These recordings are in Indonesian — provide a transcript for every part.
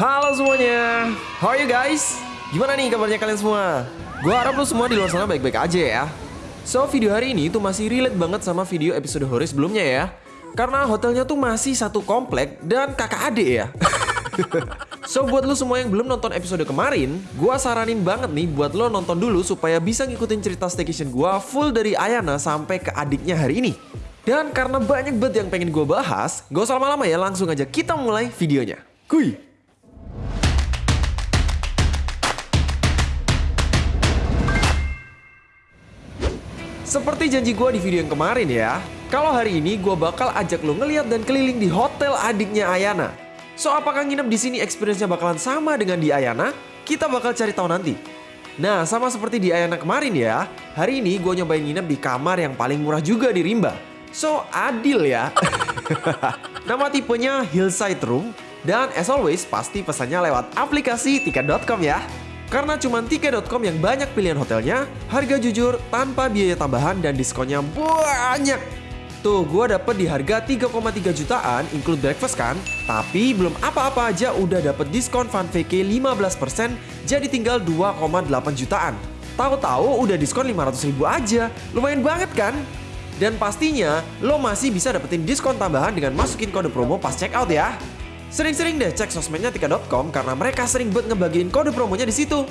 Halo semuanya, how are you guys? Gimana nih kabarnya kalian semua? Gua harap lo semua di luar sana baik-baik aja ya. So, video hari ini tuh masih relate banget sama video episode Hori sebelumnya ya. Karena hotelnya tuh masih satu komplek dan kakak adik ya. so, buat lo semua yang belum nonton episode kemarin, gua saranin banget nih buat lo nonton dulu supaya bisa ngikutin cerita staycation gua full dari Ayana sampai ke adiknya hari ini. Dan karena banyak banget yang pengen gue bahas, gak usah lama-lama ya, langsung aja kita mulai videonya. Kuy! Seperti janji gue di video yang kemarin ya, kalau hari ini gue bakal ajak lo ngeliat dan keliling di hotel adiknya Ayana. So apakah nginep di sini experience-nya bakalan sama dengan di Ayana? Kita bakal cari tahu nanti. Nah sama seperti di Ayana kemarin ya, hari ini gue nyobain nginep di kamar yang paling murah juga di Rimba. So adil ya. Nama tipenya Hillside Room dan as always pasti pesannya lewat aplikasi tiket.com ya. Karena cuma tiket.com yang banyak pilihan hotelnya, harga jujur tanpa biaya tambahan dan diskonnya banyak. Tuh, gue dapet di harga 3,3 jutaan, include breakfast kan? Tapi belum apa-apa aja udah dapet diskon Fun VK 15%, jadi tinggal 2,8 jutaan. Tahu-tahu udah diskon 500 ribu aja, lumayan banget kan? Dan pastinya, lo masih bisa dapetin diskon tambahan dengan masukin kode promo pas check out ya. Sering-sering deh cek sosmednya tika.com karena mereka sering buat ngebagiin kode promonya di situ.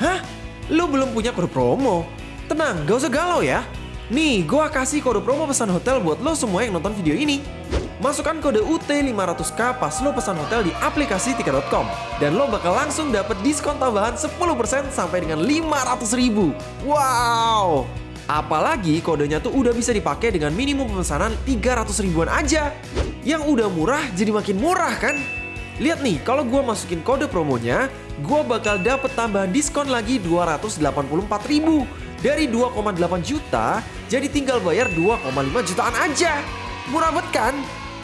Hah? Lu belum punya kode promo? Tenang, gak usah galau ya. Nih, gua kasih kode promo pesan hotel buat lo semua yang nonton video ini. Masukkan kode UT500K pas lo pesan hotel di aplikasi tika.com dan lo bakal langsung dapet diskon tambahan 10% sampai dengan 500 ribu. Wow! Apalagi kodenya tuh udah bisa dipakai dengan minimum pemesanan 300 ribuan aja. Yang udah murah jadi makin murah kan? Lihat nih, kalau gue masukin kode promonya, gue bakal dapet tambahan diskon lagi 284 ribu. Dari 2,8 juta, jadi tinggal bayar 2,5 jutaan aja. Murah banget kan?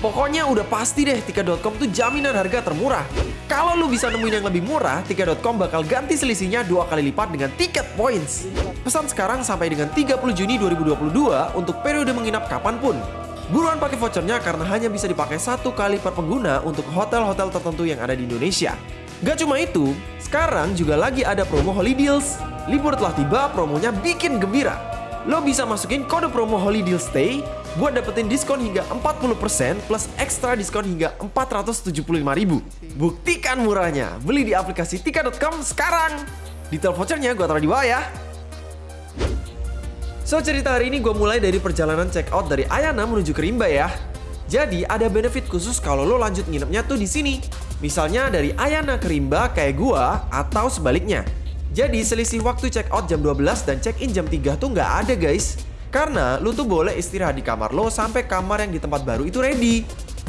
Pokoknya udah pasti deh tiket.com tuh jaminan harga termurah. Kalau lu bisa nemuin yang lebih murah, tiket.com bakal ganti selisihnya dua kali lipat dengan tiket points. Pesan sekarang sampai dengan 30 Juni 2022 untuk periode menginap kapan pun. Buruan pakai vouchernya karena hanya bisa dipakai satu kali per pengguna untuk hotel-hotel tertentu yang ada di Indonesia. Gak cuma itu, sekarang juga lagi ada promo Holy Deals. Libur telah tiba, promonya bikin gembira. Lo bisa masukin kode promo Holy Deal Stay buat dapetin diskon hingga 40% plus ekstra diskon hingga 475 ribu. Buktikan murahnya, beli di aplikasi tika.com sekarang. Detail vouchernya gue taruh di bawah ya. So cerita hari ini gue mulai dari perjalanan check out dari Ayana menuju ke Rimba ya. Jadi ada benefit khusus kalau lo lanjut nginepnya tuh di sini. Misalnya dari Ayana ke Rimba kayak gua atau sebaliknya. Jadi selisih waktu check out jam 12 dan check in jam 3 tuh nggak ada guys. Karena lu tuh boleh istirahat di kamar lo sampai kamar yang di tempat baru itu ready.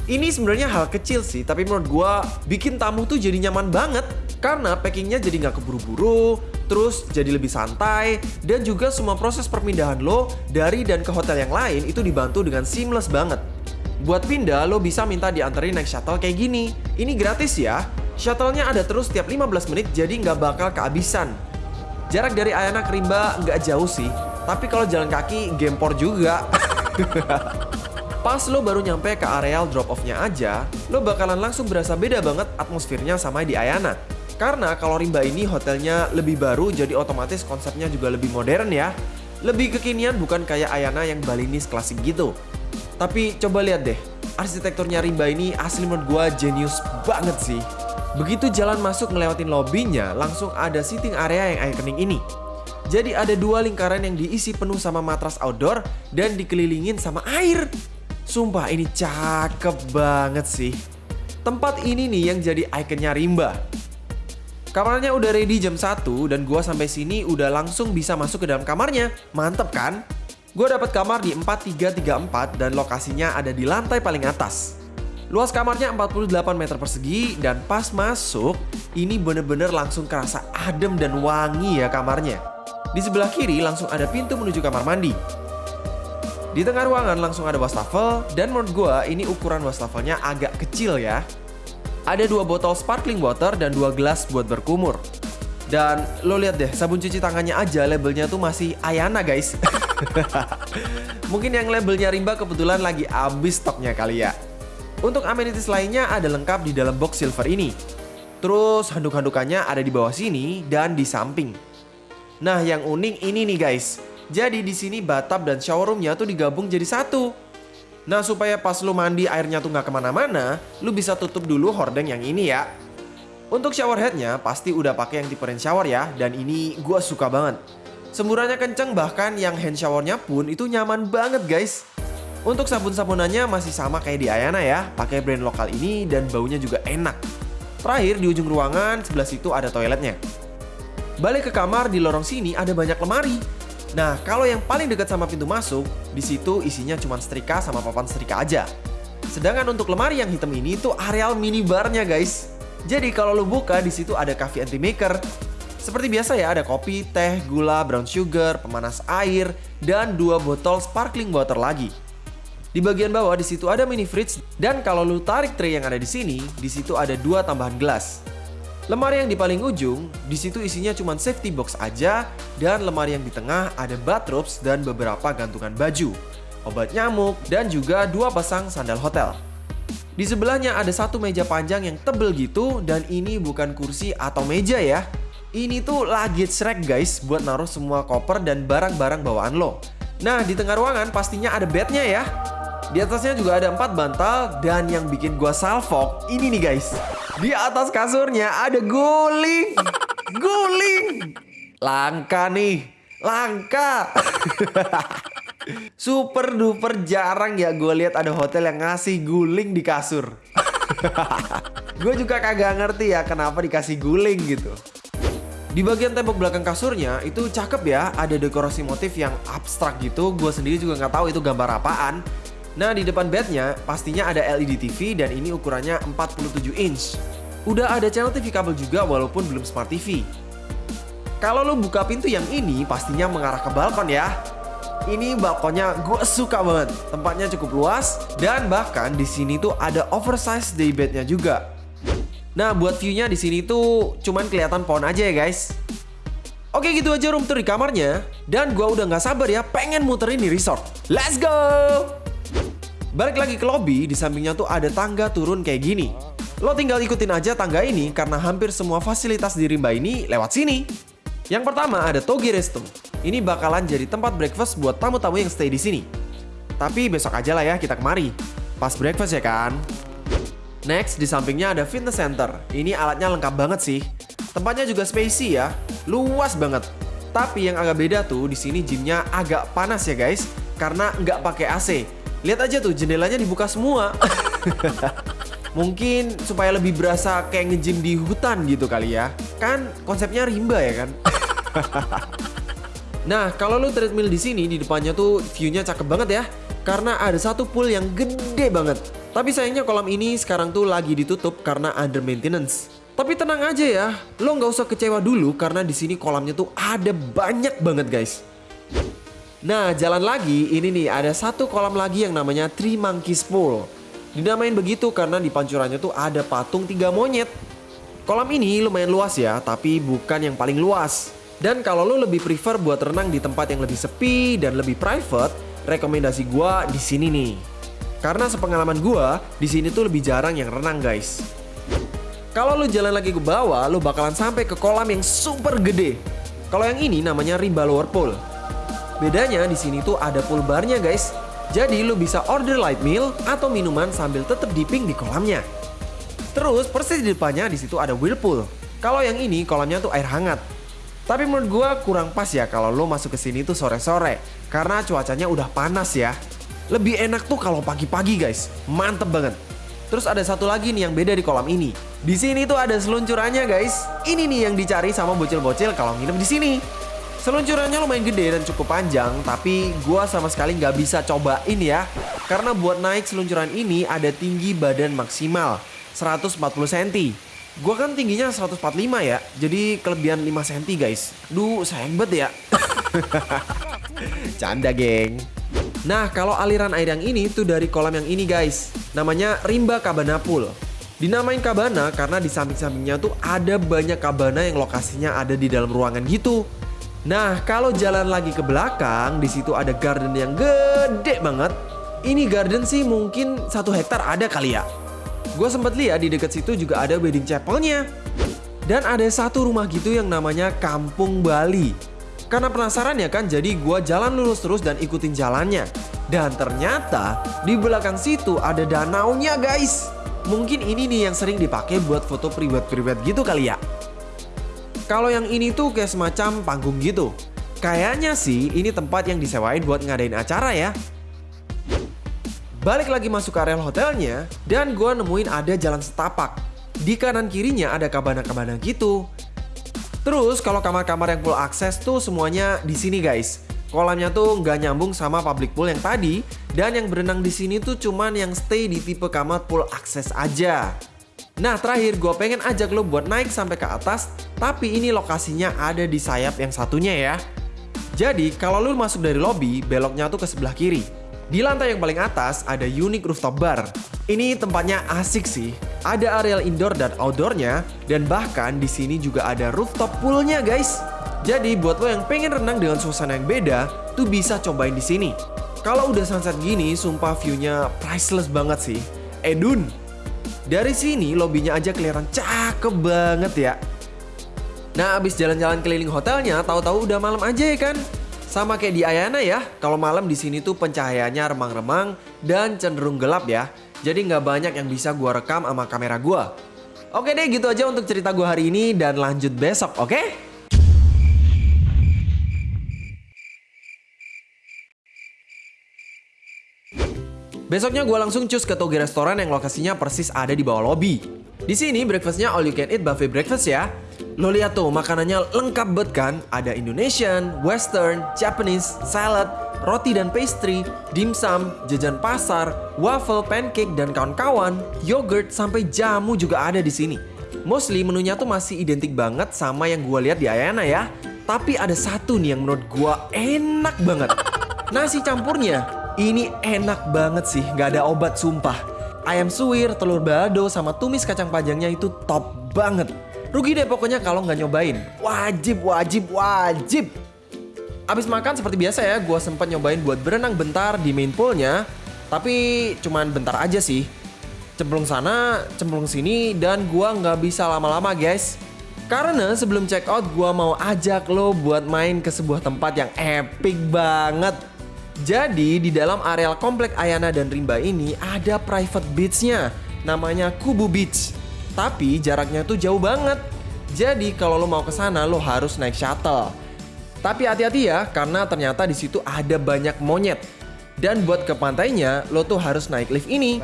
Ini sebenarnya hal kecil sih, tapi menurut gua bikin tamu tuh jadi nyaman banget karena packingnya jadi nggak keburu-buru, terus jadi lebih santai, dan juga semua proses perpindahan lo dari dan ke hotel yang lain itu dibantu dengan seamless banget. Buat pindah, lo bisa minta dianterin naik shuttle kayak gini. Ini gratis ya. Shuttle-nya ada terus tiap 15 menit jadi nggak bakal kehabisan. Jarak dari Ayana ke Rimba nggak jauh sih, tapi kalau jalan kaki gempor juga. Pas lo baru nyampe ke areal drop off-nya aja, lo bakalan langsung berasa beda banget atmosfernya sama di Ayana. Karena kalau Rimba ini hotelnya lebih baru jadi otomatis konsepnya juga lebih modern ya. Lebih kekinian bukan kayak Ayana yang Balinis klasik gitu. Tapi coba lihat deh, arsitekturnya Rimba ini asli menurut gua genius banget sih. Begitu jalan masuk ngelewatin lobbynya, langsung ada sitting area yang ikonik ini. Jadi ada dua lingkaran yang diisi penuh sama matras outdoor dan dikelilingin sama air. Sumpah ini cakep banget sih. Tempat ini nih yang jadi ikonnya Rimba. Kamarnya udah ready jam 1 dan gua sampai sini udah langsung bisa masuk ke dalam kamarnya. Mantep kan? Gue dapat kamar di 4334 dan lokasinya ada di lantai paling atas. Luas kamarnya 48 meter persegi dan pas masuk ini bener-bener langsung kerasa adem dan wangi ya kamarnya. Di sebelah kiri langsung ada pintu menuju kamar mandi. Di tengah ruangan langsung ada wastafel dan menurut gue ini ukuran wastafelnya agak kecil ya. Ada dua botol sparkling water dan dua gelas buat berkumur. Dan lo lihat deh sabun cuci tangannya aja labelnya tuh masih Ayana guys. Mungkin yang labelnya Rimba kebetulan lagi habis stoknya kali ya. Untuk amenities lainnya ada lengkap di dalam box silver ini. Terus handuk-handukannya ada di bawah sini dan di samping. Nah, yang unik ini nih guys. Jadi di sini bathtub dan shower roomnya tuh digabung jadi satu. Nah, supaya pas lu mandi airnya tuh nggak ke mana-mana, lu bisa tutup dulu hordeng yang ini ya. Untuk shower headnya pasti udah pakai yang tipe rain shower ya, dan ini gua suka banget. Semburannya kenceng bahkan yang hand showernya pun itu nyaman banget guys. Untuk sabun-sabunannya masih sama kayak di Ayana ya, pakai brand lokal ini dan baunya juga enak. Terakhir di ujung ruangan sebelah situ ada toiletnya. Balik ke kamar di lorong sini ada banyak lemari. Nah, kalau yang paling dekat sama pintu masuk, di situ isinya cuma setrika sama papan setrika aja. Sedangkan untuk lemari yang hitam ini itu areal minibarnya guys. Jadi kalau lu buka di situ ada coffee anti maker. Seperti biasa ya ada kopi, teh, gula, brown sugar, pemanas air, dan dua botol sparkling water lagi. Di bagian bawah di situ ada mini fridge dan kalau lu tarik tray yang ada di sini, di situ ada dua tambahan gelas. Lemari yang di paling ujung, di situ isinya cuma safety box aja dan lemari yang di tengah ada bathrobes dan beberapa gantungan baju, obat nyamuk, dan juga dua pasang sandal hotel. Di sebelahnya ada satu meja panjang yang tebel gitu dan ini bukan kursi atau meja ya. Ini tuh luggage rack guys buat naruh semua koper dan barang-barang bawaan lo. Nah di tengah ruangan pastinya ada bednya ya. Di atasnya juga ada empat bantal dan yang bikin gua salfok ini nih guys. Di atas kasurnya ada guling. Guling. Langka nih. Langka. Super duper jarang ya gue lihat ada hotel yang ngasih guling di kasur. gue juga kagak ngerti ya kenapa dikasih guling gitu. Di bagian tembok belakang kasurnya itu cakep ya, ada dekorasi motif yang abstrak gitu. Gue sendiri juga nggak tahu itu gambar apaan. Nah di depan bednya pastinya ada LED TV dan ini ukurannya 47 inch. Udah ada channel TV kabel juga walaupun belum smart TV. Kalau lo buka pintu yang ini pastinya mengarah ke balkon ya. Ini balkonnya gue suka banget. Tempatnya cukup luas dan bahkan di sini tuh ada oversize daybednya juga. Nah buat viewnya di sini tuh cuman kelihatan pohon aja ya guys. Oke gitu aja room tour di kamarnya dan gue udah nggak sabar ya pengen muterin di resort. Let's go! Balik lagi ke lobby, di sampingnya tuh ada tangga turun kayak gini. Lo tinggal ikutin aja tangga ini karena hampir semua fasilitas di Rimba ini lewat sini. Yang pertama ada Togi Resto. Ini bakalan jadi tempat breakfast buat tamu-tamu yang stay di sini. Tapi besok aja lah ya kita kemari. Pas breakfast ya kan? Next, di sampingnya ada fitness center. Ini alatnya lengkap banget sih. Tempatnya juga spacey ya, luas banget. Tapi yang agak beda tuh di sini gymnya agak panas ya guys, karena nggak pakai AC. Lihat aja tuh jendelanya dibuka semua. Mungkin supaya lebih berasa kayak nge-gym di hutan gitu kali ya. Kan konsepnya rimba ya kan? nah, kalau lu treadmill di sini di depannya tuh view-nya cakep banget ya. Karena ada satu pool yang gede banget. Tapi sayangnya kolam ini sekarang tuh lagi ditutup karena under maintenance. Tapi tenang aja ya, lo nggak usah kecewa dulu karena di sini kolamnya tuh ada banyak banget guys. Nah, jalan lagi, ini nih ada satu kolam lagi yang namanya Three Monkeys Pool. Dinamain begitu karena di pancurannya tuh ada patung tiga monyet. Kolam ini lumayan luas ya, tapi bukan yang paling luas. Dan kalau lo lebih prefer buat renang di tempat yang lebih sepi dan lebih private, rekomendasi gua di sini nih. Karena sepengalaman gua, di sini tuh lebih jarang yang renang guys. Kalau lo jalan lagi ke bawah, lo bakalan sampai ke kolam yang super gede. Kalau yang ini namanya Rimba Lower Pool. Bedanya di sini tuh ada pool barnya guys. Jadi lu bisa order light meal atau minuman sambil tetap dipping di kolamnya. Terus persis di depannya di situ ada whirlpool. Kalau yang ini kolamnya tuh air hangat. Tapi menurut gua kurang pas ya kalau lo masuk ke sini tuh sore-sore karena cuacanya udah panas ya. Lebih enak tuh kalau pagi-pagi guys. Mantep banget. Terus ada satu lagi nih yang beda di kolam ini. Di sini tuh ada seluncurannya guys. Ini nih yang dicari sama bocil-bocil kalau nginep di sini. Seluncurannya lumayan gede dan cukup panjang, tapi gua sama sekali nggak bisa cobain ya. Karena buat naik seluncuran ini ada tinggi badan maksimal 140 cm. Gua kan tingginya 145 ya, jadi kelebihan 5 cm guys. Duh, sayang banget ya. Canda geng. Nah, kalau aliran air yang ini tuh dari kolam yang ini guys. Namanya Rimba Cabana Pool. Dinamain kabana karena di samping-sampingnya tuh ada banyak kabana yang lokasinya ada di dalam ruangan gitu. Nah, kalau jalan lagi ke belakang, di situ ada garden yang gede banget. Ini garden sih mungkin satu hektar ada kali ya. Gue sempet lihat di dekat situ juga ada wedding chapelnya. Dan ada satu rumah gitu yang namanya Kampung Bali. Karena penasaran ya kan, jadi gue jalan lurus terus dan ikutin jalannya. Dan ternyata di belakang situ ada danaunya guys. Mungkin ini nih yang sering dipakai buat foto pribadi-pribadi gitu kali ya. Kalau yang ini tuh kayak semacam panggung gitu. Kayaknya sih ini tempat yang disewain buat ngadain acara ya. Balik lagi masuk ke area hotelnya dan gue nemuin ada jalan setapak. Di kanan kirinya ada kabana-kabana gitu. Terus kalau kamar-kamar yang full akses tuh semuanya di sini guys. Kolamnya tuh nggak nyambung sama public pool yang tadi dan yang berenang di sini tuh cuman yang stay di tipe kamar full akses aja. Nah terakhir gue pengen ajak lo buat naik sampai ke atas tapi ini lokasinya ada di sayap yang satunya ya. Jadi kalau lo masuk dari lobby beloknya tuh ke sebelah kiri. Di lantai yang paling atas ada unique rooftop bar. Ini tempatnya asik sih. Ada areal indoor dan outdoornya dan bahkan di sini juga ada rooftop poolnya guys. Jadi buat lo yang pengen renang dengan suasana yang beda, tuh bisa cobain di sini. Kalau udah sunset gini, sumpah view-nya priceless banget sih. Edun, dari sini lobbynya aja kelihatan cakep banget ya. Nah abis jalan-jalan keliling hotelnya, tahu-tahu udah malam aja ya kan? Sama kayak di Ayana ya, kalau malam di sini tuh pencahayaannya remang-remang dan cenderung gelap ya. Jadi nggak banyak yang bisa gua rekam sama kamera gua. Oke deh gitu aja untuk cerita gua hari ini dan lanjut besok, oke? Besoknya gue langsung cus ke Toge Restoran yang lokasinya persis ada di bawah lobby. Di sini breakfastnya all you can eat buffet breakfast ya. Lo lihat tuh makanannya lengkap banget kan? Ada Indonesian, Western, Japanese, salad, roti dan pastry, dimsum, jajan pasar, waffle, pancake dan kawan-kawan, yogurt sampai jamu juga ada di sini. Mostly menunya tuh masih identik banget sama yang gue lihat di Ayana ya. Tapi ada satu nih yang menurut gue enak banget. Nasi campurnya ini enak banget sih, nggak ada obat sumpah. Ayam suwir, telur balado, sama tumis kacang panjangnya itu top banget. Rugi deh pokoknya kalau nggak nyobain. Wajib, wajib, wajib. Abis makan seperti biasa ya, gue sempat nyobain buat berenang bentar di main poolnya. Tapi cuman bentar aja sih. Cemplung sana, cemplung sini, dan gue nggak bisa lama-lama guys. Karena sebelum check out, gue mau ajak lo buat main ke sebuah tempat yang epic banget. Jadi di dalam areal komplek Ayana dan Rimba ini ada private beachnya, namanya Kubu Beach. Tapi jaraknya tuh jauh banget. Jadi kalau lo mau ke sana lo harus naik shuttle. Tapi hati-hati ya karena ternyata di situ ada banyak monyet. Dan buat ke pantainya lo tuh harus naik lift ini.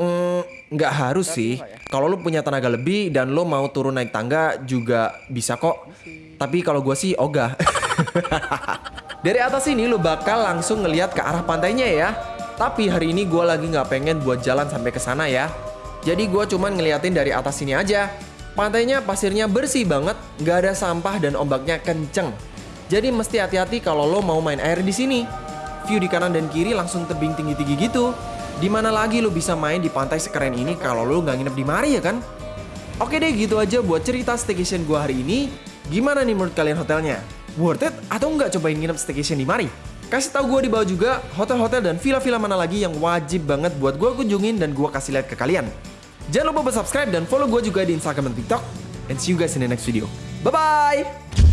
Hmm, nggak harus sih. Kalau lo punya tenaga lebih dan lo mau turun naik tangga juga bisa kok. Tapi kalau gue sih ogah. Dari atas ini lo bakal langsung ngeliat ke arah pantainya ya. Tapi hari ini gue lagi nggak pengen buat jalan sampai ke sana ya. Jadi gue cuman ngeliatin dari atas sini aja. Pantainya pasirnya bersih banget, nggak ada sampah dan ombaknya kenceng. Jadi mesti hati-hati kalau lo mau main air di sini. View di kanan dan kiri langsung tebing tinggi-tinggi gitu. Di mana lagi lo bisa main di pantai sekeren ini kalau lo nggak nginep di mari ya kan? Oke deh gitu aja buat cerita staycation gue hari ini. Gimana nih menurut kalian hotelnya? Worth it atau nggak cobain nginep staycation di mari? Kasih tahu gue di bawah juga hotel-hotel dan villa-villa mana lagi yang wajib banget buat gue kunjungin dan gue kasih lihat ke kalian. Jangan lupa subscribe dan follow gue juga di Instagram dan TikTok. And see you guys in the next video. Bye-bye!